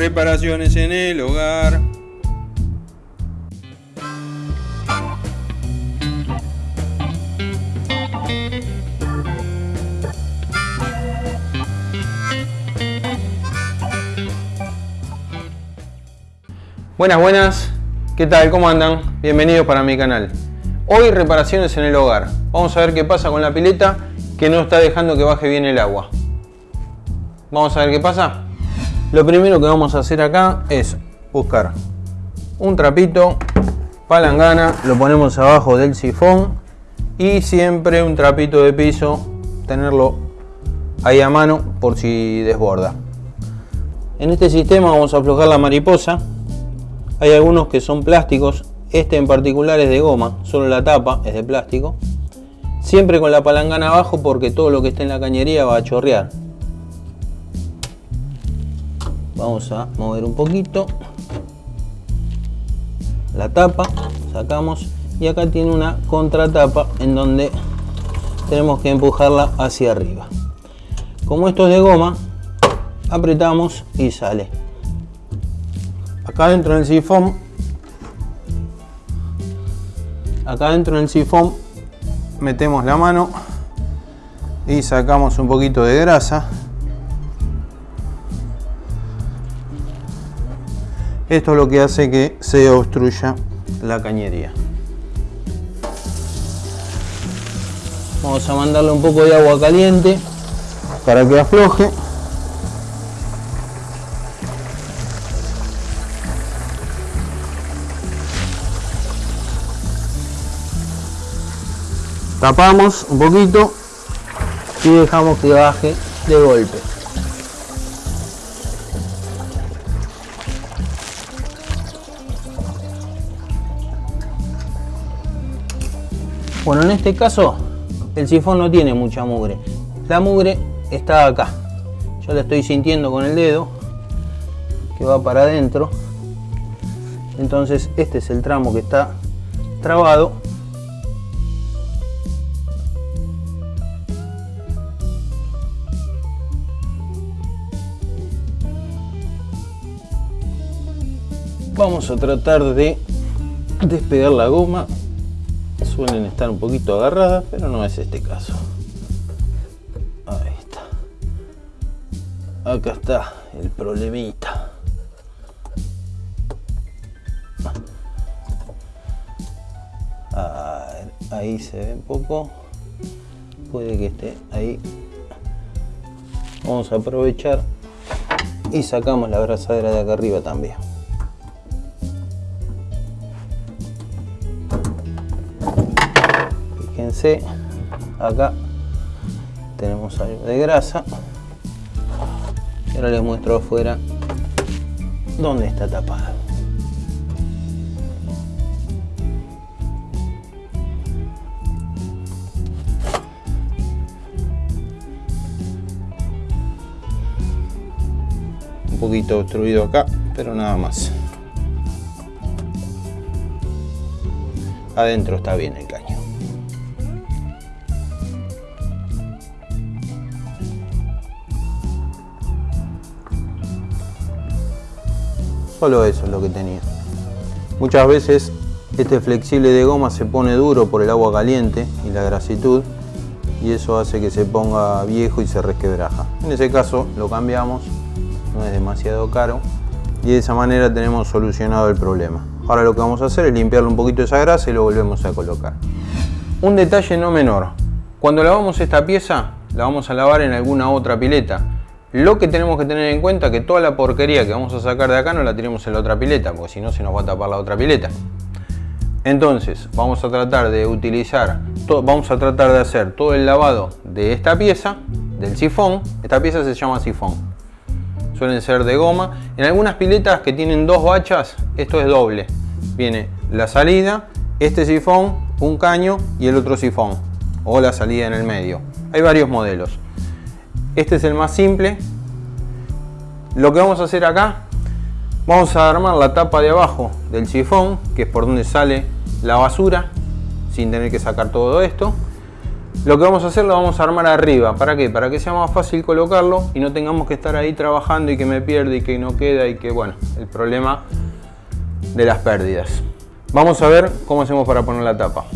reparaciones en el hogar. Buenas, buenas, ¿qué tal? ¿Cómo andan? Bienvenidos para mi canal. Hoy reparaciones en el hogar. Vamos a ver qué pasa con la pileta que no está dejando que baje bien el agua. Vamos a ver qué pasa. Lo primero que vamos a hacer acá es buscar un trapito, palangana, lo ponemos abajo del sifón y siempre un trapito de piso, tenerlo ahí a mano por si desborda. En este sistema vamos a aflojar la mariposa hay algunos que son plásticos, este en particular es de goma, solo la tapa es de plástico. Siempre con la palangana abajo porque todo lo que está en la cañería va a chorrear. Vamos a mover un poquito. La tapa, sacamos y acá tiene una contratapa en donde tenemos que empujarla hacia arriba. Como esto es de goma, apretamos y sale acá dentro del sifón acá dentro del sifón metemos la mano y sacamos un poquito de grasa esto es lo que hace que se obstruya la cañería. Vamos a mandarle un poco de agua caliente para que afloje. Tapamos un poquito y dejamos que baje de golpe bueno en este caso el sifón no tiene mucha mugre. La mugre está acá. Yo la estoy sintiendo con el dedo que va para adentro. Entonces este es el tramo que está trabado. Vamos a tratar de despegar la goma suelen estar un poquito agarradas pero no es este caso. Ahí está. Acá está el problemita. Ahí se ve un poco. Puede que esté ahí. Vamos a aprovechar y sacamos la abrazadera de acá arriba también acá tenemos algo de grasa. Y ahora les muestro afuera dónde está tapado. Un poquito obstruido acá pero nada más. Adentro está bien el Solo eso es lo que tenía. Muchas veces este flexible de goma se pone duro por el agua caliente y la grasitud y eso hace que se ponga viejo y se resquebraja. En ese caso lo cambiamos, no es demasiado caro y de esa manera tenemos solucionado el problema. Ahora lo que vamos a hacer es limpiarle un poquito esa grasa y lo volvemos a colocar. Un detalle no menor, cuando lavamos esta pieza la vamos a lavar en alguna otra pileta lo que tenemos que tener en cuenta es que toda la porquería que vamos a sacar de acá no la tiremos en la otra pileta, porque si no se nos va a tapar la otra pileta. Entonces, vamos a tratar de utilizar, vamos a tratar de hacer todo el lavado de esta pieza, del sifón. Esta pieza se llama sifón. Suelen ser de goma. En algunas piletas que tienen dos bachas, esto es doble. Viene la salida, este sifón, un caño y el otro sifón. O la salida en el medio. Hay varios modelos. Este es el más simple. Lo que vamos a hacer acá, vamos a armar la tapa de abajo del sifón, que es por donde sale la basura, sin tener que sacar todo esto. Lo que vamos a hacer lo vamos a armar arriba. ¿Para qué? Para que sea más fácil colocarlo y no tengamos que estar ahí trabajando y que me pierde y que no queda y que, bueno, el problema de las pérdidas. Vamos a ver cómo hacemos para poner la tapa.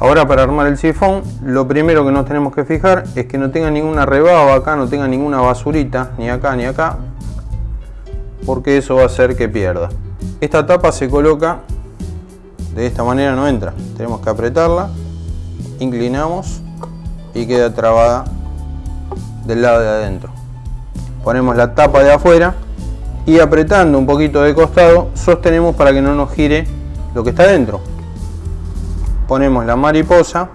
Ahora para armar el sifón, lo primero que nos tenemos que fijar es que no tenga ninguna rebaba acá, no tenga ninguna basurita, ni acá ni acá, porque eso va a hacer que pierda. Esta tapa se coloca de esta manera, no entra. Tenemos que apretarla, inclinamos y queda trabada del lado de adentro. Ponemos la tapa de afuera y apretando un poquito de costado sostenemos para que no nos gire lo que está dentro. Ponemos la mariposa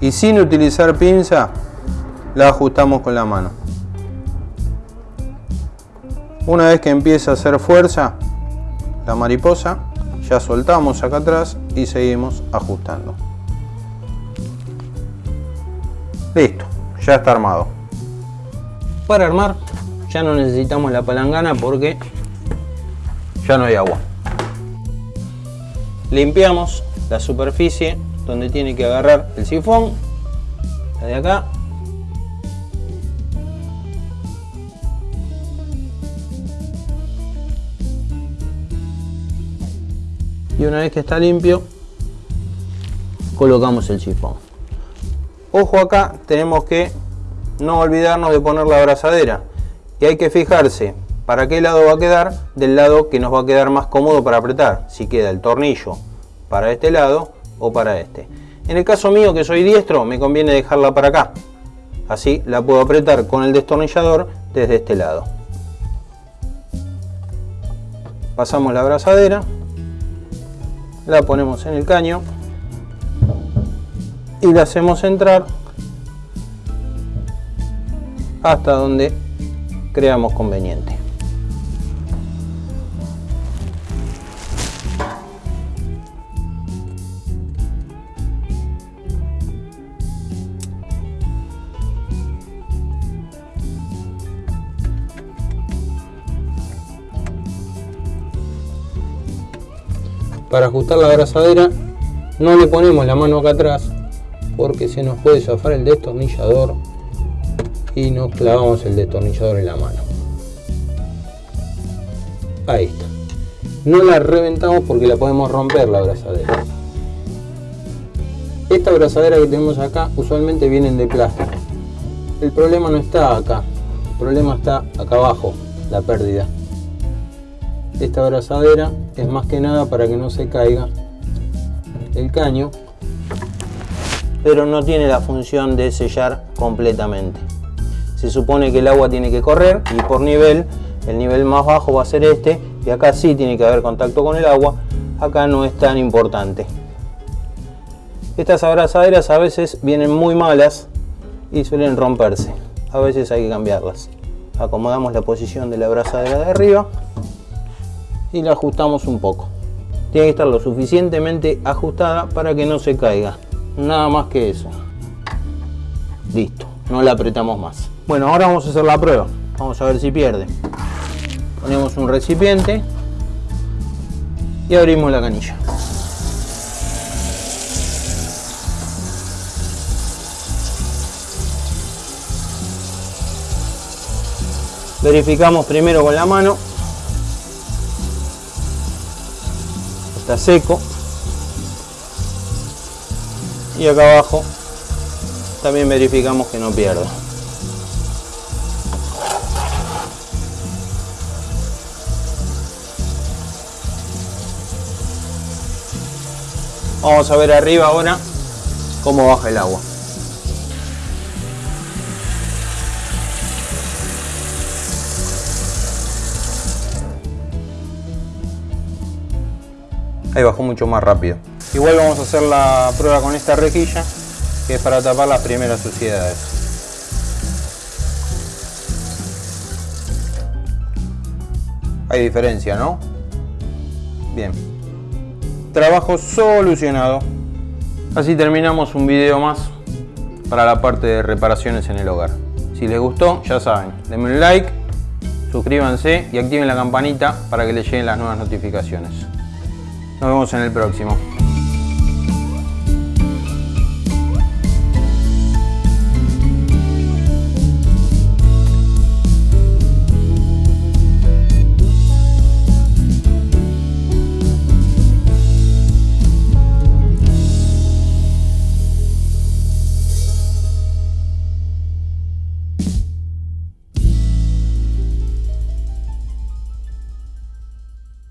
y sin utilizar pinza la ajustamos con la mano. Una vez que empieza a hacer fuerza la mariposa, ya soltamos acá atrás y seguimos ajustando. Listo, ya está armado. Para armar ya no necesitamos la palangana porque ya no hay agua. Limpiamos la superficie donde tiene que agarrar el sifón, la de acá. Y una vez que está limpio, colocamos el sifón. Ojo acá, tenemos que no olvidarnos de poner la abrazadera. Y hay que fijarse para qué lado va a quedar, del lado que nos va a quedar más cómodo para apretar. Si queda el tornillo para este lado o para este. En el caso mío que soy diestro, me conviene dejarla para acá. Así la puedo apretar con el destornillador desde este lado. Pasamos la abrazadera, la ponemos en el caño y la hacemos entrar hasta donde creamos conveniente. Para ajustar la abrazadera no le ponemos la mano acá atrás porque se nos puede zafar el destornillador y nos clavamos el destornillador en la mano. Ahí está. No la reventamos porque la podemos romper la abrazadera. Esta abrazadera que tenemos acá usualmente vienen de plástico. El problema no está acá el problema está acá abajo la pérdida. Esta abrazadera es más que nada para que no se caiga el caño pero no tiene la función de sellar completamente. Se supone que el agua tiene que correr y por nivel, el nivel más bajo va a ser este y acá sí tiene que haber contacto con el agua, acá no es tan importante. Estas abrazaderas a veces vienen muy malas y suelen romperse, a veces hay que cambiarlas. Acomodamos la posición de la abrazadera de arriba y la ajustamos un poco. Tiene que estar lo suficientemente ajustada para que no se caiga. Nada más que eso. Listo no la apretamos más. Bueno ahora vamos a hacer la prueba. Vamos a ver si pierde. Ponemos un recipiente y abrimos la canilla. Verificamos primero con la mano está seco. Y acá abajo también verificamos que no pierda. Vamos a ver arriba ahora cómo baja el agua ahí bajó mucho más rápido Igual vamos a hacer la prueba con esta rejilla, que es para tapar las primeras suciedades. Hay diferencia, ¿no? Bien. Trabajo solucionado. Así terminamos un video más para la parte de reparaciones en el hogar. Si les gustó, ya saben, denme un like, suscríbanse y activen la campanita para que les lleguen las nuevas notificaciones. Nos vemos en el próximo.